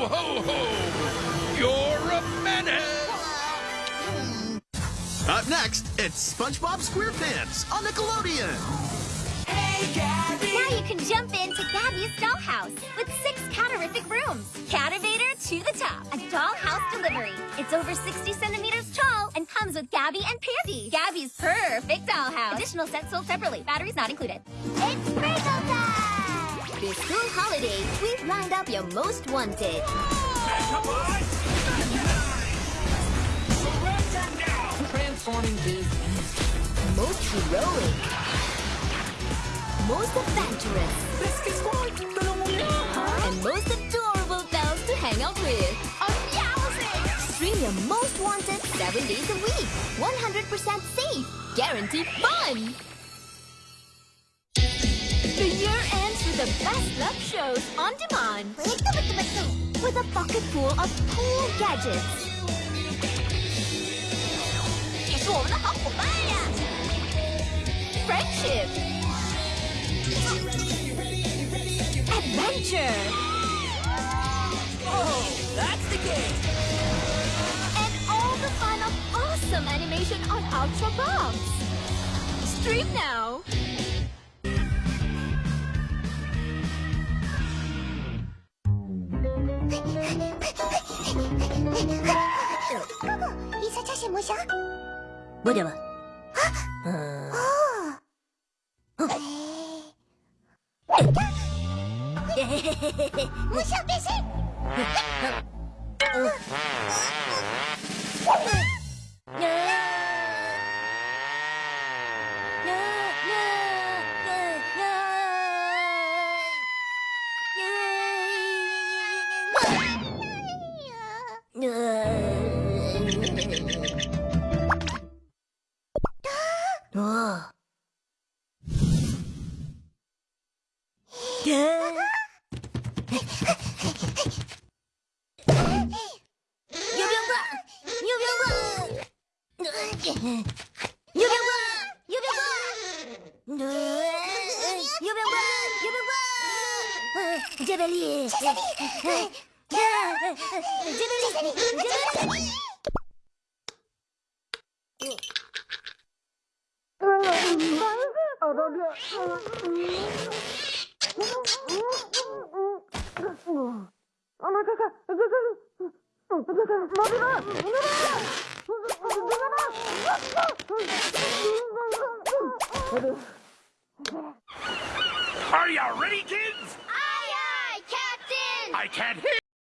Ho, ho, ho! You're a menace! Up next, it's SpongeBob SquarePants on Nickelodeon. Now you can jump into Gabby's dollhouse with six catarific rooms. Cativator to the top. A dollhouse delivery. It's over 60 centimeters tall and comes with Gabby and Pandy. Gabby's perfect dollhouse. Additional sets sold separately. Batteries not included. It's Sprinkle time! This school holiday, we've lined up your most wanted. Transforming Biz. Most heroic. Most adventurous. And most adorable pals to hang out with. Stream your most wanted seven days a week. 100% safe. Guaranteed fun. The year ends with the best love shows on demand. With a bucket full of cool gadgets. 你是我们的好伙伴呀！Friendship. Adventure. Oh, that's the game. And all the fun of awesome animation on Ultra Box. Stream now. 뭐냐 봐. 어. 어. 牛鞭棍，牛鞭棍，牛鞭棍，牛鞭棍，牛鞭棍，牛鞭棍，杰贝利，杰贝利，杰贝利，杰贝利。Are you ready, kids? Aye, aye, Captain! I can't hear!